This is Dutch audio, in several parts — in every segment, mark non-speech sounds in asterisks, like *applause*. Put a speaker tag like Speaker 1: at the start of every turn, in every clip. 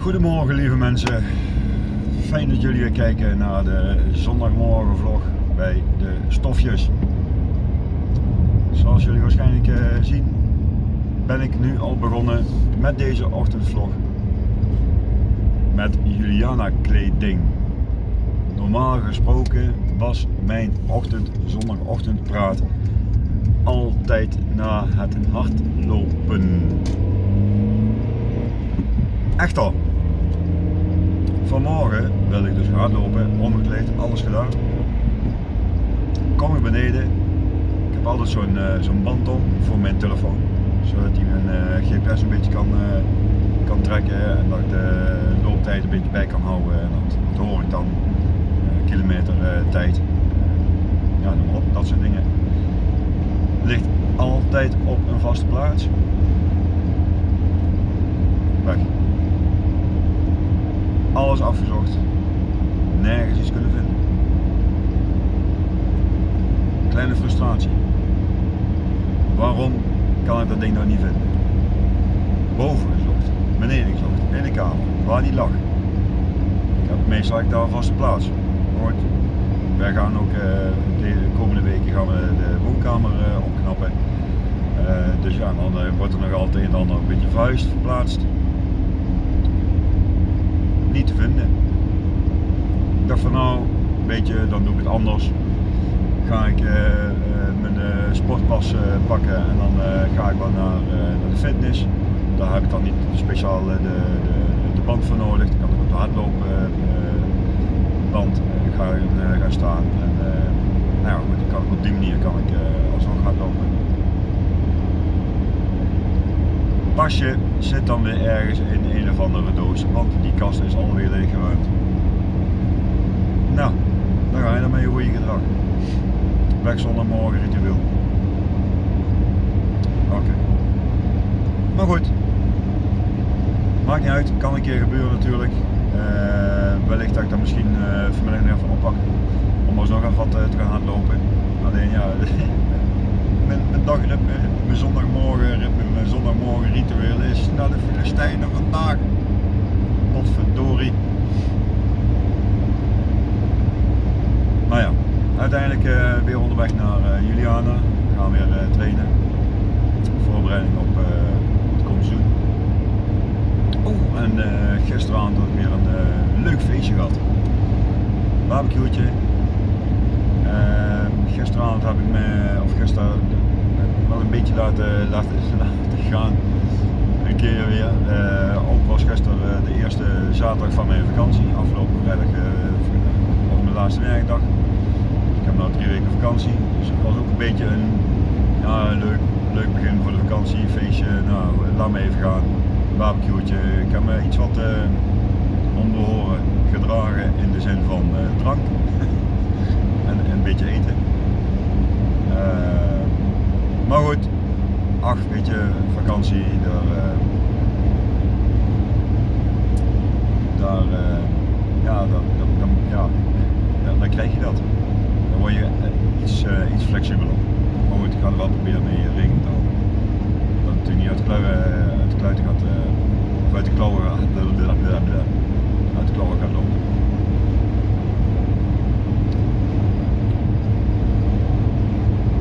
Speaker 1: Goedemorgen lieve mensen. Fijn dat jullie weer kijken naar de zondagmorgen vlog bij de stofjes. Zoals jullie waarschijnlijk eh, zien ben ik nu al begonnen met deze ochtendvlog. Met Juliana kleding. Normaal gesproken was mijn ochtend, zondagochtendpraat altijd na het hardlopen. Echt al. Vanmorgen wil ik dus hardlopen, omgekleed, alles gedaan. Kom ik beneden. Ik heb altijd zo'n uh, zo'n band om voor mijn telefoon. Zodat hij mijn uh, GPS een beetje kan, uh, kan trekken en dat ik de looptijd een beetje bij kan houden. En dat, hoor ik dan. kilometer tijd. ja, noem dat soort dingen. Ligt altijd op een vaste plaats. Weg alles afgezocht, nergens iets kunnen vinden. Kleine frustratie. Waarom kan ik dat ding nou niet vinden? Boven gezocht, beneden gezocht, in de kamer, waar die lag. Ik heb meestal ik daar vaste plaats. Goed. Wij gaan ook uh, de komende weken gaan we de woonkamer uh, opknappen. Uh, dus ja, dan wordt er nog altijd een ander een beetje vuist verplaatst niet te vinden. Ik dacht van nou, weet je, dan doe ik het anders. Ga ik uh, uh, mijn uh, sportpas pakken en dan ga ik wel naar, naar, de fitness. Daar heb ik dan niet speciaal de, de, de band voor nodig. Dan kan ik op de hardlopen band gaan, gaan staan. En, nou kan op die manier kan ik alsnog hardlopen. Pasje zit dan weer ergens in een of andere doos, want die kast is alweer leeggeruimd. Nou, dan ga je dan met je goede gedrag. Weg zonder morgen ritueel. Oké. Maar goed. Maakt niet uit, kan een keer gebeuren natuurlijk. Uh, wellicht dat ik dat misschien uh, vanmiddag nog even oppak. Om alsnog even wat uh, te gaan hardlopen. Alleen ja, *laughs* mijn, dagritme, mijn zondagmorgen ritme, mijn zondagmorgen ritueel is naar de Filistijnen vandaag. Potverdorie. Maar ja, uiteindelijk uh, weer onderweg naar uh, Juliana. We gaan weer uh, trainen. Voorbereiding op het komseizoen. Oh, en gisteravond had ik weer een leuk feestje gehad. Barbecue'tje. gisteravond heb ik me, of gisteren wel een beetje laten, laten, *laughs* gaan. Een keer weer. Uh, ook was gisteren uh, de eerste zaterdag van mijn vakantie. Afgelopen vrijdag uh, was mijn laatste werkdag. Ik heb nu drie weken vakantie. Dus het was ook een beetje een ja, leuk, leuk begin voor de vakantie. Feestje. Nou, laat me even gaan. Barbecue'tje. Ik heb me iets wat onbehoren gedragen in de zin van drank. en, en een beetje eten. Maar goed, ach weet je, vakantie, daar, uh, daar, uh, ja, dan, dan, dan, ja, dan krijg je dat. Dan word je eh, iets, uh, iets flexibeler. Maar goed, ik ga er wel proberen mee rekening te houden. Dat het natuurlijk niet uit de kluiten, gaat, of uit de klauwen gaat, uit de klauwen gaat lopen.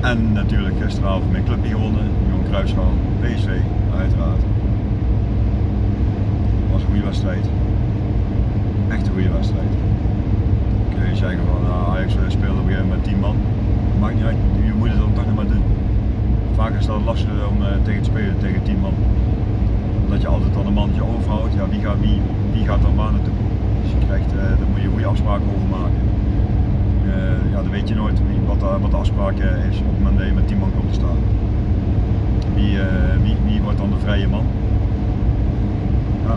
Speaker 1: En natuurlijk gisteravond mijn clubje gewonnen, Johan Cruijffschaal, PSV, uiteraard. was een goede wedstrijd. Echt een goede wedstrijd. Kun je zeggen van nou, Ajax speelde op een met 10 man. Maakt niet uit, je moet het dan toch nog maar doen. Vaak is dat lastig om uh, tegen te spelen, tegen 10 man. Omdat je altijd dan een mandje overhoudt, ja, wie, gaat, wie, wie gaat dan waar naartoe? Dus je krijgt, uh, daar moet je goede afspraken over maken. Uh, ja, dan weet je nooit wat, de, wat afspraak is op het moment dat je met 10 man komt te staan. Wie, wie, wordt dan de vrije man? Ja,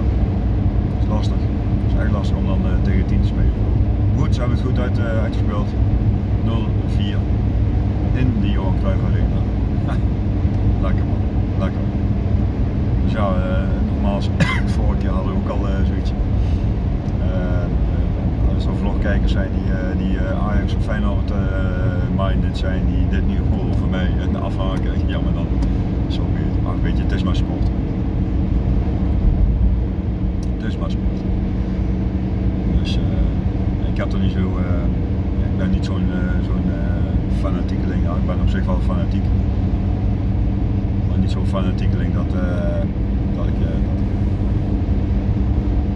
Speaker 1: dat is lastig. Het is echt lastig om dan tegen 10 te spelen. Goed, ze hebben het goed uit, uitgespeeld. 0-4 in de Johan Cruijff Arena. ergens op Feyenoord uh, dit zijn die dit nu goal voor mij en afhaken. Jammer dan. Zo weer. Maar weet je, het is maar sport. Het is maar sport. Dus eh, ik heb toch niet zo. Eh, ben niet zo'n eh, fanatiekeling. Ik ben op zich wel fanatiek. Maar niet zo'n fanatiekeling dat, dat ik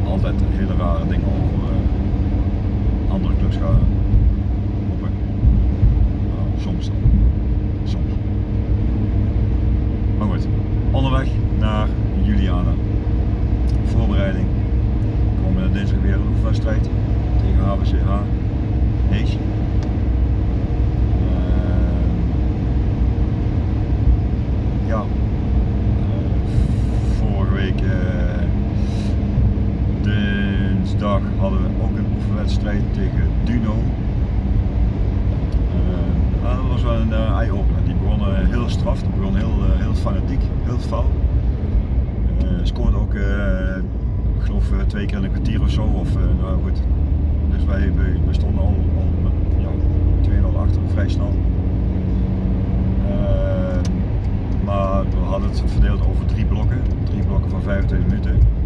Speaker 1: altijd hele rare dingen over andere clubs gaan. Hadden we ook een oefenwedstrijd tegen Duno. Uh, dat was wel een uh, eye-opener. Die begon uh, heel straf, die begon heel, heel fanatiek, heel fel. scoorde ook, ik geloof twee keer in een kwartier of zo. Of, nou goed. Dus wij, wij, stonden al, al ja, 2-0 achter, vrij snel. maar we hadden het verdeeld over drie blokken, drie blokken van 25 minuten.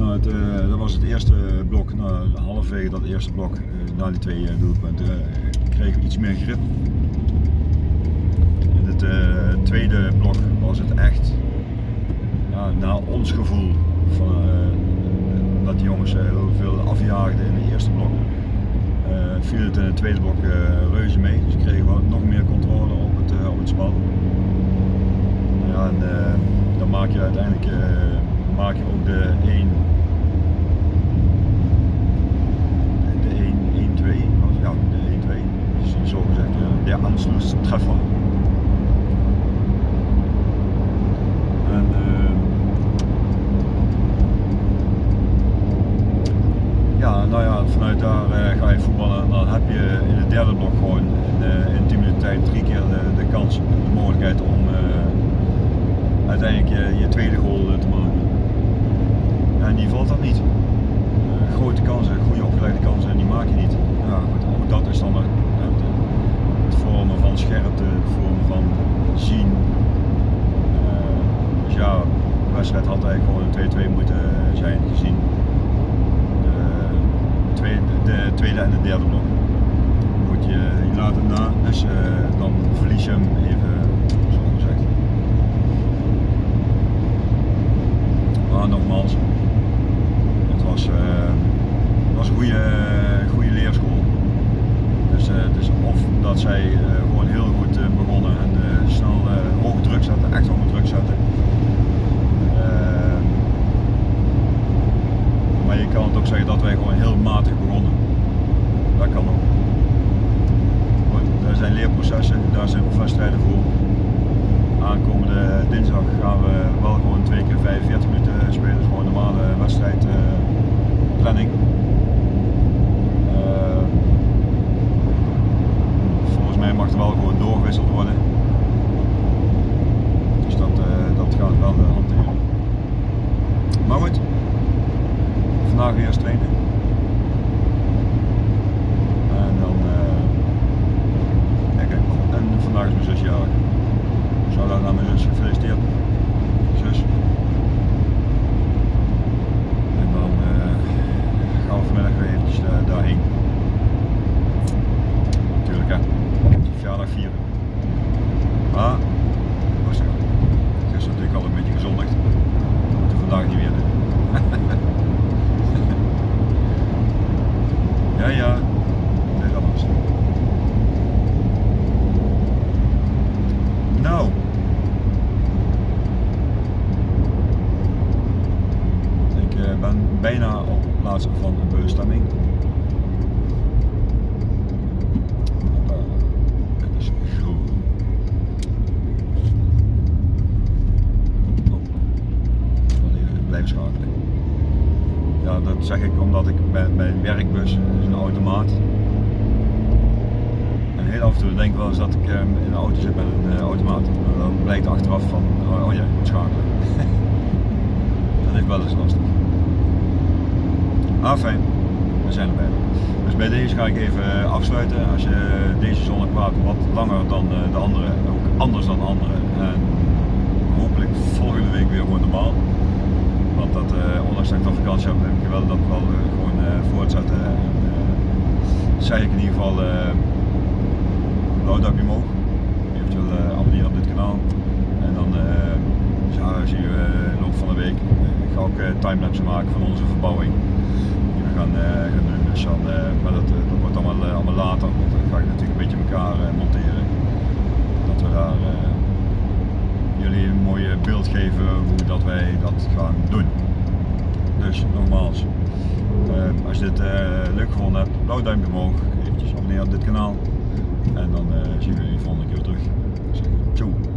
Speaker 1: Nou, uh, dat was het eerste blok, nou, halverwege dat eerste blok, uh, na die twee uh, doelpunten, kregen we iets meer grip. In het tweede blok was het echt, ja, naar ons gevoel, van, dat die jongens heel veel afjaagden in het eerste blok. viel het in het tweede blok reuze mee, dus kregen we nog meer controle op het, op het spel. Ja, en dan maak je uiteindelijk maak je ook de 1 ja, de 1-2, dus zo gezegd de Anschlusstreffer. En uh, ja, nou ja, vanuit daar uh, ga je voetballen en dan heb je in het derde blok gewoon in, uh, in 10 minuten tijd drie keer de, de kans, de mogelijkheid om uiteindelijk je, je, tweede goal te En die valt dan niet. grote kansen, goede opgeleide kansen, en die maak je niet ja, goed, ook dat is dan het, het vormen van scherpte, het vormen van zien. Uh, dus ja, de wedstrijd had eigenlijk gewoon een 2-2 moeten zijn gezien. De tweede, de tweede en de derde blok. Goed, je, je laat hem na, dus uh, dan verlies je hem even, zo gezegd. Maar nogmaals, het was, uh, het was een goede, goede leerschool. Dus, uh, dus of dat zij uh, gewoon heel goed uh, begonnen en snel hoge druk zetten, echt hoge druk zetten. Ehm, maar je kan ook zeggen dat wij gewoon heel matig begonnen. Dat kan ook. Goed, er zijn leerprocessen, daar zijn oefenwedstrijden voor. Aankomende dinsdag gaan we wel gewoon twee keer 45 minuten spelen, gewoon een normale wedstrijdplanning. mij mag er wel gewoon doorgewisseld worden. Dus dat, uh, dat gaat wel hanteren. Maar goed, vandaag weer eens trainen. En dan, uh, ja, kijk, en vandaag is mijn zus jarig. Zou dat naar mijn zus gefeliciteerd. Zus. En dan gaan we vanmiddag weer eventjes daarheen. Natuurlijk hè verjaardag vieren. Maar, rustig aan. Gisteren natuurlijk al een beetje gezondigd. Dat moeten we vandaag niet meer doen. ja, ja. Dat is anders. Nou. Ik uh, ben bijna op plaats van een bestemming. Ja, dat zeg ik omdat ik bij mijn werkbus, is een automaat. En heel af en toe denk ik wel eens dat ik ehm, in een auto zit met een uh, automaat. En dan blijkt achteraf van, oh, oh ja, je moet schakelen. *laughs* dat is wel eens lastig. Ah fijn, we zijn erbij. Dus bij deze ga ik even eh, afsluiten. Als je deze zonneplaat wat langer dan eh, de andere, ook anders dan de andere. En hopelijk volgende week weer gewoon normaal. Want dat ondanks dat ik dan vakantie heb, ik wel dat wel eh, gewoon eh, voortzetten. En, eh, zeg ik in ieder geval blauw duimpje omhoog. Eventueel abonneren op dit kanaal. En dan ja, zie je de loop van de week. Ik ga ook timelapse maken van onze verbouwing. Die we gaan, gaan doen. Dus dat, dat wordt allemaal, allemaal later. Want dan ga ik natuurlijk een beetje elkaar monteren. Dat we daar jullie een mooi beeld geven hoe dat wij dat gaan doen. Dus nogmaals, uh, als je dit uh, leuk gevonden hebt, blauw duimpje omhoog, eventjes abonneren op dit kanaal en dan uh, zien we jullie volgende keer terug. Ciao!